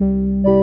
you